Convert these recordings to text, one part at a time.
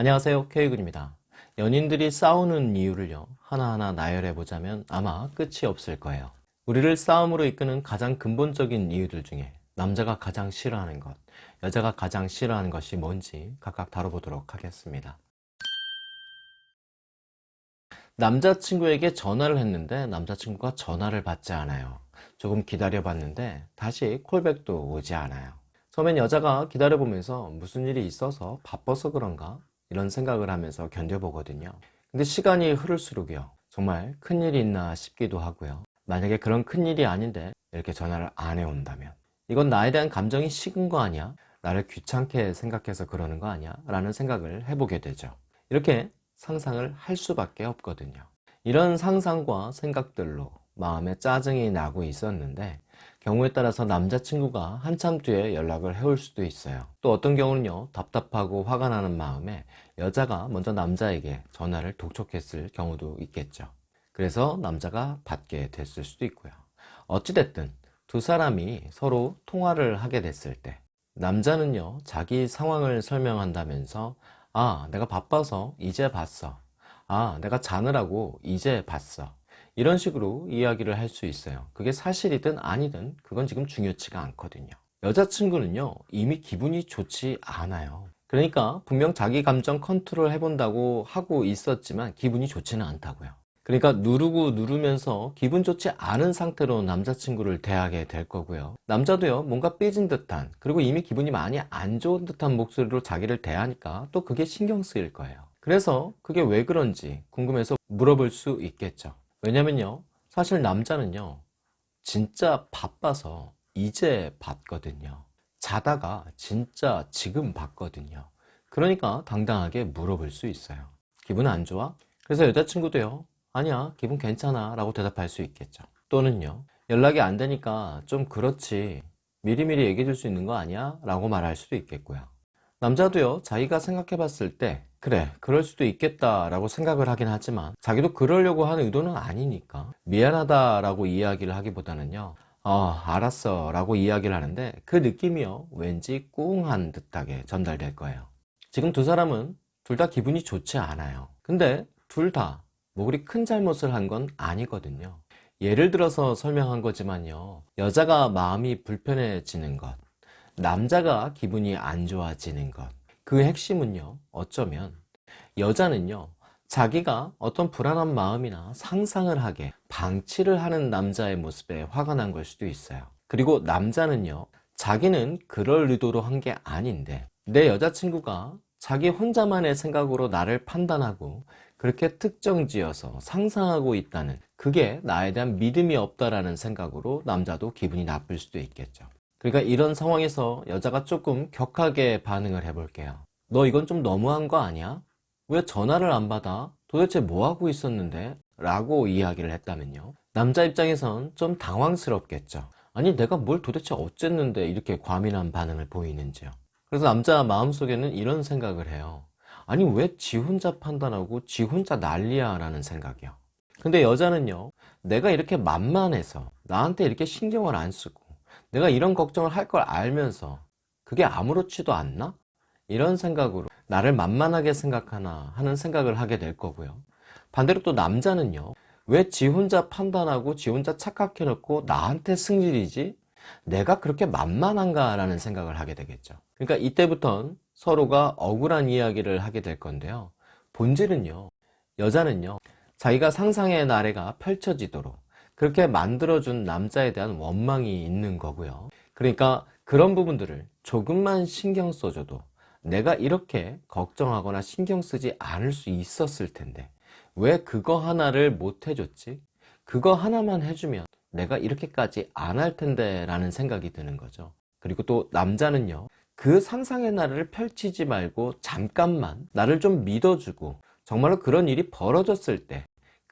안녕하세요 K군입니다. 연인들이 싸우는 이유를요 하나하나 나열해 보자면 아마 끝이 없을 거예요. 우리를 싸움으로 이끄는 가장 근본적인 이유들 중에 남자가 가장 싫어하는 것 여자가 가장 싫어하는 것이 뭔지 각각 다뤄보도록 하겠습니다. 남자친구에게 전화를 했는데 남자친구가 전화를 받지 않아요. 조금 기다려 봤는데 다시 콜백도 오지 않아요. 처음엔 여자가 기다려보면서 무슨 일이 있어서 바빠서 그런가 이런 생각을 하면서 견뎌보거든요 근데 시간이 흐를수록요 정말 큰일이 있나 싶기도 하고요 만약에 그런 큰일이 아닌데 이렇게 전화를 안 해온다면 이건 나에 대한 감정이 식은 거 아니야? 나를 귀찮게 생각해서 그러는 거 아니야? 라는 생각을 해보게 되죠 이렇게 상상을 할 수밖에 없거든요 이런 상상과 생각들로 마음에 짜증이 나고 있었는데 경우에 따라서 남자친구가 한참 뒤에 연락을 해올 수도 있어요. 또 어떤 경우는요 답답하고 화가 나는 마음에 여자가 먼저 남자에게 전화를 독촉했을 경우도 있겠죠. 그래서 남자가 받게 됐을 수도 있고요. 어찌됐든 두 사람이 서로 통화를 하게 됐을 때 남자는요 자기 상황을 설명한다면서 아 내가 바빠서 이제 봤어. 아 내가 자느라고 이제 봤어 이런 식으로 이야기를 할 수 있어요. 그게 사실이든 아니든 그건 지금 중요치가 않거든요. 여자친구는요 이미 기분이 좋지 않아요. 그러니까 분명 자기 감정 컨트롤 해본다고 하고 있었지만 기분이 좋지는 않다고요. 그러니까 누르고 누르면서 기분 좋지 않은 상태로 남자친구를 대하게 될 거고요. 남자도요 뭔가 삐진 듯한 그리고 이미 기분이 많이 안 좋은 듯한 목소리로 자기를 대하니까 또 그게 신경 쓰일 거예요. 그래서 그게 왜 그런지 궁금해서 물어볼 수 있겠죠 왜냐면요 사실 남자는요 진짜 바빠서 이제 봤거든요. 자다가 진짜 지금 봤거든요. 그러니까 당당하게 물어볼 수 있어요. 기분 안 좋아? 그래서 여자친구도요 아니야 기분 괜찮아 라고 대답할 수 있겠죠. 또는요 연락이 안 되니까 좀 그렇지. 미리미리 얘기해 줄 수 있는 거 아니야? 라고 말할 수도 있겠고요. 남자도요 자기가 생각해 봤을 때 그래 그럴 수도 있겠다 라고 생각을 하긴 하지만 자기도 그러려고 하는 의도는 아니니까 미안하다 라고 이야기를 하기보다는요 어 알았어 라고 이야기를 하는데 그 느낌이요 왠지 꿍한 듯하게 전달될 거예요. 지금 두 사람은 둘 다 기분이 좋지 않아요. 근데 둘 다 뭐 그리 큰 잘못을 한 건 아니거든요. 예를 들어서 설명한 거지만요 여자가 마음이 불편해지는 것 남자가 기분이 안 좋아지는 것 그 핵심은요 어쩌면 여자는요 자기가 어떤 불안한 마음이나 상상을 하게 방치를 하는 남자의 모습에 화가 난 걸 수도 있어요. 그리고 남자는요 자기는 그럴 의도로 한 게 아닌데 내 여자친구가 자기 혼자만의 생각으로 나를 판단하고 그렇게 특정지어서 상상하고 있다는 그게 나에 대한 믿음이 없다라는 생각으로 남자도 기분이 나쁠 수도 있겠죠 그러니까 이런 상황에서 여자가 조금 격하게 반응을 해 볼게요 너 이건 좀 너무한 거 아니야? 왜 전화를 안 받아? 도대체 뭐하고 있었는데? 라고 이야기를 했다면요 남자 입장에선 좀 당황스럽겠죠 아니 내가 뭘 도대체 어쨌는데 이렇게 과민한 반응을 보이는지요 그래서 남자 마음속에는 이런 생각을 해요 아니 왜 지 혼자 판단하고 지 혼자 난리야 라는 생각이요 근데 여자는요 내가 이렇게 만만해서 나한테 이렇게 신경을 안 쓰고 내가 이런 걱정을 할 걸 알면서 그게 아무렇지도 않나? 이런 생각으로 나를 만만하게 생각하나 하는 생각을 하게 될 거고요 반대로 또 남자는요 왜 지 혼자 판단하고 지 혼자 착각해 놓고 나한테 승질이지? 내가 그렇게 만만한가 라는 생각을 하게 되겠죠 그러니까 이때부턴 서로가 억울한 이야기를 하게 될 건데요 본질은요 여자는요 자기가 상상의 나래가 펼쳐지도록 그렇게 만들어준 남자에 대한 원망이 있는 거고요 그러니까 그런 부분들을 조금만 신경 써줘도 내가 이렇게 걱정하거나 신경 쓰지 않을 수 있었을 텐데 왜 그거 하나를 못 해줬지? 그거 하나만 해주면 내가 이렇게까지 안 할 텐데 라는 생각이 드는 거죠 그리고 또 남자는요 그 상상의 나를 펼치지 말고 잠깐만 나를 좀 믿어주고 정말로 그런 일이 벌어졌을 때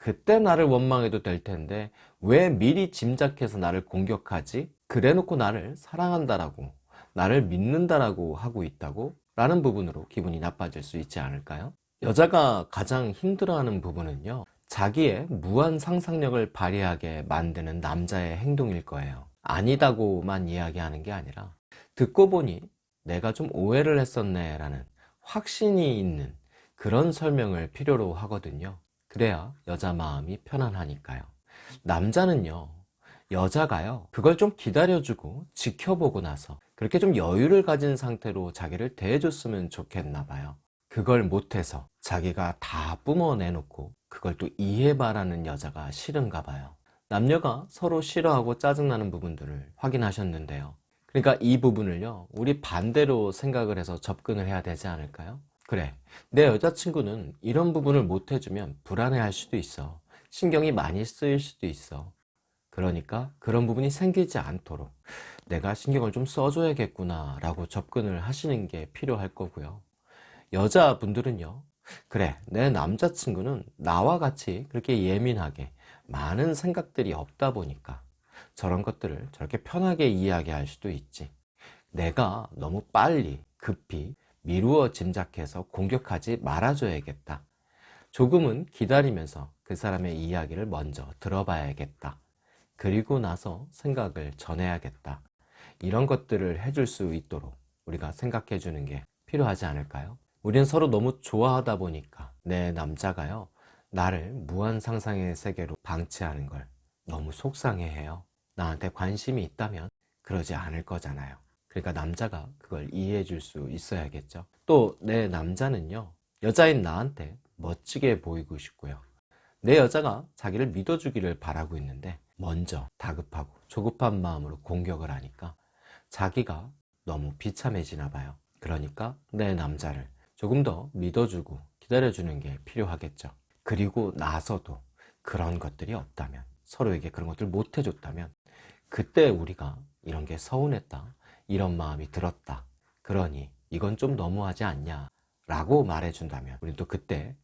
그때 나를 원망해도 될 텐데 왜 미리 짐작해서 나를 공격하지? 그래 놓고 나를 사랑한다라고 나를 믿는다라고 하고 있다고? 라는 부분으로 기분이 나빠질 수 있지 않을까요? 여자가 가장 힘들어하는 부분은요 자기의 무한 상상력을 발휘하게 만드는 남자의 행동일 거예요 아니다고만 이야기하는 게 아니라 듣고 보니 내가 좀 오해를 했었네 라는 확신이 있는 그런 설명을 필요로 하거든요. 그래야 여자 마음이 편안하니까요. 남자는요, 여자가요, 그걸 좀 기다려주고 지켜보고 나서 그렇게 좀 여유를 가진 상태로 자기를 대해줬으면 좋겠나 봐요. 그걸 못해서 자기가 다 뿜어내놓고 그걸 또 이해바라는 여자가 싫은가 봐요. 남녀가 서로 싫어하고 짜증나는 부분들을 확인하셨는데요. 그러니까 이 부분을요, 우리 반대로 생각을 해서 접근을 해야 되지 않을까요? 그래, 내 여자친구는 이런 부분을 못 해주면 불안해할 수도 있어. 신경이 많이 쓰일 수도 있어. 그러니까 그런 부분이 생기지 않도록 내가 신경을 좀 써줘야겠구나 라고 접근을 하시는 게 필요할 거고요. 여자분들은요, 그래, 내 남자친구는 나와 같이 그렇게 예민하게 많은 생각들이 없다 보니까 저런 것들을 저렇게 편하게 이야기할 수도 있지. 내가 너무 빨리, 급히 미루어 짐작해서 공격하지 말아줘야겠다. 조금은 기다리면서 그 사람의 이야기를 먼저 들어봐야겠다. 그리고 나서 생각을 전해야겠다. 이런 것들을 해줄 수 있도록 우리가 생각해 주는 게 필요하지 않을까요? 우리는 서로 너무 좋아하다 보니까 내 남자가요, 나를 무한 상상의 세계로 방치하는 걸 너무 속상해 해요. 나한테 관심이 있다면 그러지 않을 거잖아요. 그러니까 남자가 그걸 이해해 줄 수 있어야겠죠. 또 내 남자는요, 여자인 나한테 멋지게 보이고 싶고요. 내 여자가 자기를 믿어주기를 바라고 있는데 먼저 다급하고 조급한 마음으로 공격을 하니까 자기가 너무 비참해지나 봐요. 그러니까 내 남자를 조금 더 믿어주고 기다려주는 게 필요하겠죠. 그리고 나서도 그런 것들이 없다면 서로에게 그런 것들을 못 해줬다면 그때 우리가 이런 게 서운했다 이런 마음이 들었다 그러니 이건 좀 너무하지 않냐 라고 말해준다면 우리 또 그때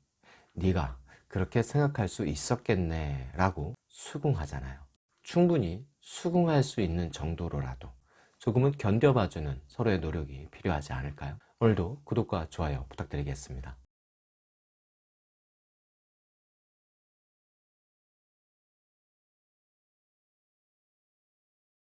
네가 그렇게 생각할 수 있었겠네 라고 수긍하잖아요 충분히 수긍할 수 있는 정도로라도 조금은 견뎌봐주는 서로의 노력이 필요하지 않을까요? 오늘도 구독과 좋아요 부탁드리겠습니다